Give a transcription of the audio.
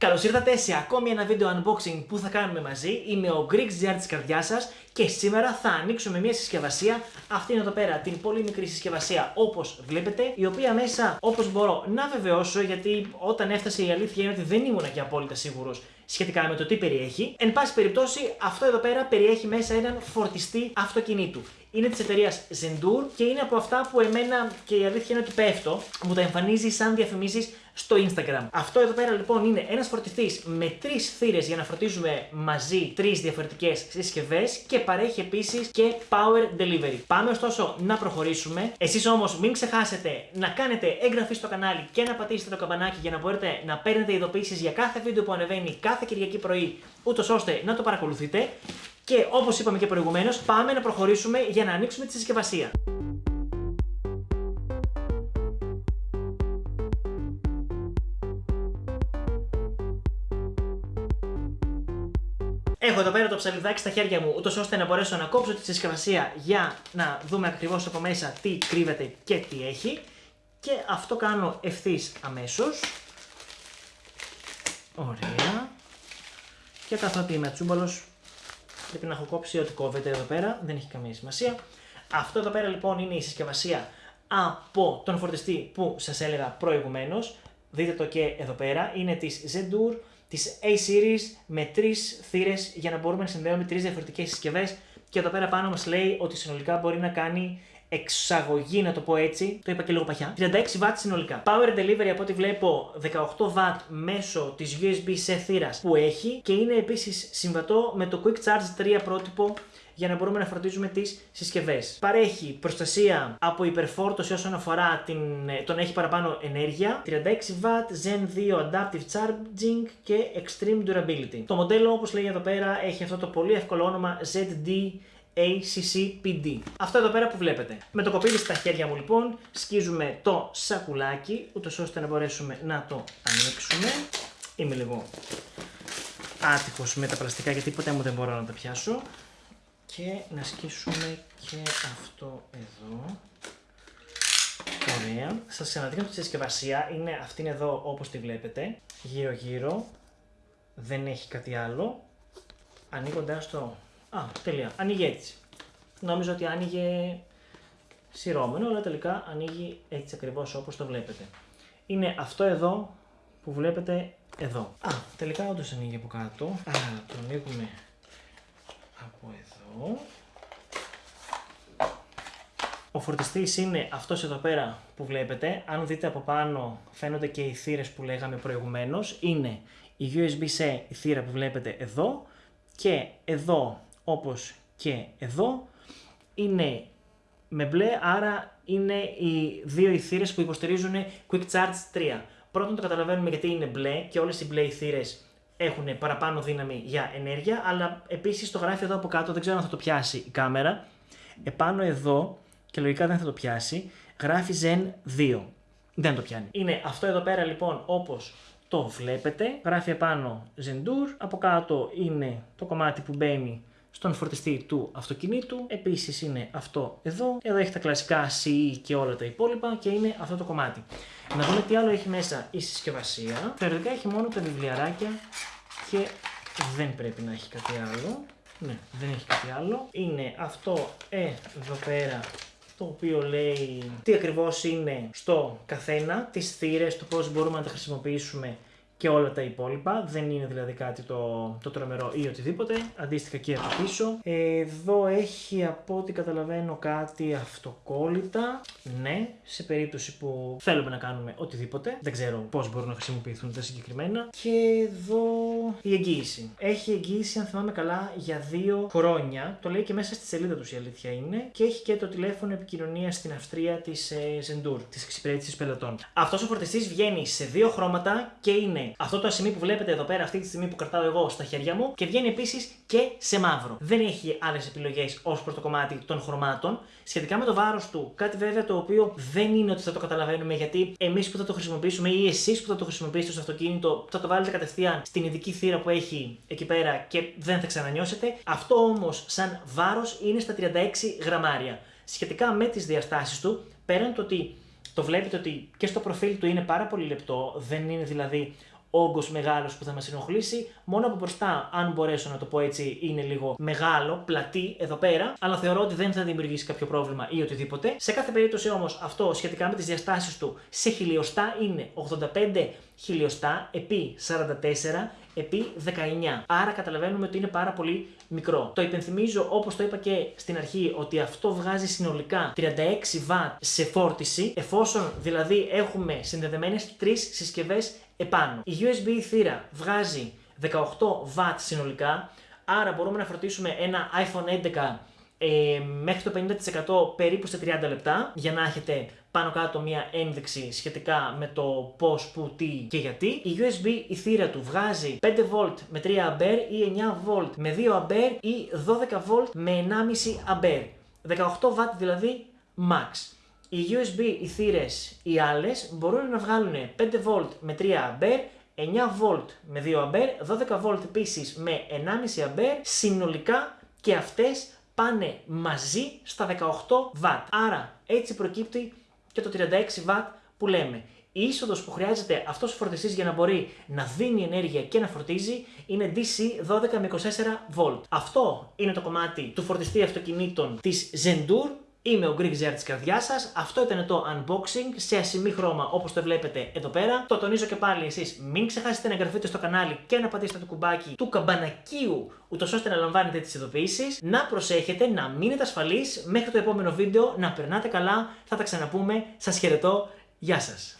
Καλώς ήρθατε σε ακόμη ένα βίντεο unboxing που θα κάνουμε μαζί. Είμαι ο Greeks Jar της καρδιάς σας και σήμερα θα ανοίξουμε μια συσκευασία. Αυτή είναι εδώ πέρα την πολύ μικρή συσκευασία όπως βλέπετε, η οποία μέσα όπως μπορώ να βεβαιώσω γιατί όταν έφτασε η αλήθεια είναι ότι δεν ήμουν και απόλυτα σίγουρος σχετικά με το τι περιέχει. Εν πάση περιπτώσει, αυτό εδώ πέρα περιέχει μέσα έναν φορτιστή αυτοκινήτου. Είναι της εταιρείας Zendur και είναι από αυτά που εμένα και η αλήθεια είναι ότι πέφτω, μου τα εμφανίζεις σαν διαφημίσεις στο Instagram. Αυτό εδώ πέρα λοιπόν είναι ένας φορτιστής με τρεις θύρες για να φορτίζουμε μαζί τρεις διαφορετικές συσκευές και παρέχει επίσης και power delivery. Πάμε ωστόσο να προχωρήσουμε. Εσείς όμως μην ξεχάσετε να κάνετε εγγραφή στο κανάλι και να πατήσετε το καμπανάκι για να μπορείτε να παίρνετε ειδοποιήσεις για κάθε βίντεο που ανεβαίνει κάθε Κυριακή πρωί, ούτως ώστε να το παρακολουθείτε. Και όπως είπαμε και προηγουμένως, πάμε να προχωρήσουμε για να ανοίξουμε τη συσκευασία. Έχω εδώ πέρα το ψαλιδάκι στα χέρια μου, ούτως ώστε να μπορέσω να κόψω τη συσκευασία για να δούμε ακριβώς από μέσα τι κρύβεται και τι έχει. Και αυτό κάνω ευθύς αμέσως. Ωραία. Και καθότι είμαι τσούμπαλος, Πρέπει να έχω κόψει ό,τι κόβεται εδώ πέρα, δεν έχει καμία σημασία. Αυτό εδώ πέρα λοιπόν είναι η συσκευασία από τον φορτιστή που σας έλεγα προηγουμένως. Δείτε το και εδώ πέρα, είναι της Zendur, της A-Series με τρεις θύρες για να μπορούμε να συνδέουμε τρεις διαφορετικές συσκευές και εδώ πέρα πάνω μας λέει ότι συνολικά μπορεί να κάνει εξαγωγή, να το πω έτσι, το είπα και λίγο παχιά, 36 W συνολικά. Power delivery από ό,τι βλέπω 18 W μέσω της USB-C θύρας που έχει και είναι επίσης συμβατό με το Quick Charge 3 πρότυπο για να μπορούμε να φροντίζουμε τις συσκευές. Παρέχει προστασία από υπερφόρτωση όσον αφορά την, τον έχει παραπάνω ενέργεια, 36W, Zen 2 Adaptive Charging και Extreme Durability. Το μοντέλο όπως λέει εδώ πέρα έχει αυτό το πολύ εύκολο όνομα ZD ACCPD. Αυτό εδώ πέρα που βλέπετε. Με το κοπίδι στα χέρια μου λοιπόν σκίζουμε το σακουλάκι ούτως ώστε να μπορέσουμε να το ανοίξουμε. Είμαι λίγο άτυχος με τα πλαστικά γιατί ποτέ μου δεν μπορώ να τα πιάσω. Και να σκίσουμε και αυτό εδώ. Ωραία. Σας ξαναδείχνω τη συσκευασία. Είναι αυτήν εδώ όπως τη βλέπετε. Γύρω γύρω. Δεν έχει κάτι άλλο. Ανοίγοντας το Α, τελεία. Ανοίγει έτσι. Νόμιζα ότι άνοιγε σειρώμενο, αλλά τελικά ανοίγει έτσι ακριβώς όπως το βλέπετε. Είναι αυτό εδώ που βλέπετε εδώ. Α, τελικά όντως ανοίγει από κάτω. Α, το ανοίγουμε από εδώ. Ο φορτιστής είναι αυτός εδώ πέρα που βλέπετε. Αν δείτε από πάνω φαίνονται και οι θύρες που λέγαμε προηγουμένως. Είναι η USB-C η θύρα που βλέπετε εδώ και εδώ όπως και εδώ είναι με μπλε, άρα είναι οι δύο οι που υποστηρίζουν Quick Charge 3. Πρώτον το καταλαβαίνουμε γιατί είναι μπλε και όλες οι μπλε θύρες έχουν παραπάνω δύναμη για ενέργεια, αλλά επίσης το γράφει εδώ από κάτω, δεν ξέρω αν θα το πιάσει η κάμερα, επάνω εδώ, και λογικά δεν θα το πιάσει, γράφει Zen 2. Δεν το πιάνει. Είναι αυτό εδώ πέρα λοιπόν όπως το βλέπετε, γράφει επάνω Zendur, από κάτω είναι το κομμάτι που μπαίνει στον φορτιστή του αυτοκινήτου. Επίσης είναι αυτό εδώ. Εδώ έχει τα κλασικά CE και όλα τα υπόλοιπα και είναι αυτό το κομμάτι. Να δούμε τι άλλο έχει μέσα η συσκευασία. Θεωρητικά έχει μόνο τα βιβλιαράκια και δεν πρέπει να έχει κάτι άλλο. Ναι, δεν έχει κάτι άλλο. Είναι αυτό εδώ πέρα το οποίο λέει τι ακριβώς είναι στο καθένα, τις θύρες, το πώς μπορούμε να τα χρησιμοποιήσουμε και όλα τα υπόλοιπα. Δεν είναι δηλαδή κάτι το, το τρομερό ή οτιδήποτε. Αντίστοιχα και από πίσω. Εδώ έχει από ό,τι καταλαβαίνω κάτι αυτοκόλλητα. Ναι, σε περίπτωση που θέλουμε να κάνουμε οτιδήποτε. Δεν ξέρω πώς μπορούν να χρησιμοποιηθούν τα συγκεκριμένα. Και εδώ η εγγύηση. Έχει εγγύηση, αν θυμάμαι καλά, για δύο χρόνια. Το λέει και μέσα στη σελίδα τους η αλήθεια είναι. Και έχει και το τηλέφωνο επικοινωνίας στην Αυστρία της ε, Zendur, της εξυπηρέτησης πελατών. Αυτός ο φορτιστής βγαίνει σε δύο χρώματα και είναι αυτό το σημείο που βλέπετε εδώ πέρα, αυτή τη στιγμή που κρατάω εγώ στα χέρια μου και βγαίνει επίσης και σε μαύρο. Δεν έχει άλλες επιλογές ως προς το κομμάτι των χρωμάτων. Σχετικά με το βάρος του, κάτι βέβαια το οποίο δεν είναι ότι θα το καταλαβαίνουμε γιατί εμείς που θα το χρησιμοποιήσουμε ή εσείς που θα το χρησιμοποιήσετε στο αυτοκίνητο θα το βάλετε κατευθείαν στην ειδική θύρα που έχει εκεί πέρα και δεν θα ξανανιώσετε. Αυτό όμως σαν βάρος είναι στα 36 γραμμάρια. Σχετικά με τις διαστάσεις του, πέραν το ότι το βλέπετε ότι και στο προφίλ του είναι πάρα πολύ λεπτό, δεν είναι δηλαδή όγκος μεγάλος που θα μας ενοχλήσει. Μόνο από μπροστά, αν μπορέσω να το πω έτσι, είναι λίγο μεγάλο, πλατή εδώ πέρα, αλλά θεωρώ ότι δεν θα δημιουργήσει κάποιο πρόβλημα ή οτιδήποτε. Σε κάθε περίπτωση όμως, αυτό σχετικά με τις διαστάσεις του σε χιλιοστά είναι 85 χιλιοστά επί 44 επί 19. Άρα καταλαβαίνουμε ότι είναι πάρα πολύ μικρό. Το υπενθυμίζω όπως το είπα και στην αρχή ότι αυτό βγάζει συνολικά 36 W σε φόρτιση εφόσον δηλαδή έχουμε συνδεδεμένες τρεις συσκευές επάνω. Η USB θύρα βγάζει 18 W συνολικά άρα μπορούμε να φορτίσουμε ένα iPhone 11 ε, μέχρι το 50% περίπου σε 30 λεπτά για να έχετε πάνω κάτω μία ένδειξη σχετικά με το πώς, πού, τι και γιατί. Η USB η θύρα του βγάζει 5V με 3A ή 9V με 2A ή 12V με 1,5A. 18W δηλαδή max. Οι USB οι θύρες οι άλλες μπορούν να βγάλουν 5V με 3A 9V με 2A, 12V επίσης με 1,5A, συνολικά και αυτές πάνε μαζί στα 18W. Άρα έτσι προκύπτει και το 36W που λέμε. Η είσοδος που χρειάζεται αυτός ο φορτιστής για να μπορεί να δίνει ενέργεια και να φορτίζει είναι DC 12 με 24V. Αυτό είναι το κομμάτι του φορτιστή αυτοκινήτων της Zendur Είμαι ο Greek Zer της καρδιάς σας. Αυτό ήταν το unboxing σε ασημή χρώμα όπως το βλέπετε εδώ πέρα. Το τονίζω και πάλι εσείς μην ξεχάσετε να εγγραφείτε στο κανάλι και να πατήσετε το κουμπάκι του καμπανακίου ούτως ώστε να λαμβάνετε τις ειδοποιήσεις. Να προσέχετε, να μείνετε ασφαλείς μέχρι το επόμενο βίντεο, να περνάτε καλά. Θα τα ξαναπούμε. Σας χαιρετώ. Γεια σας.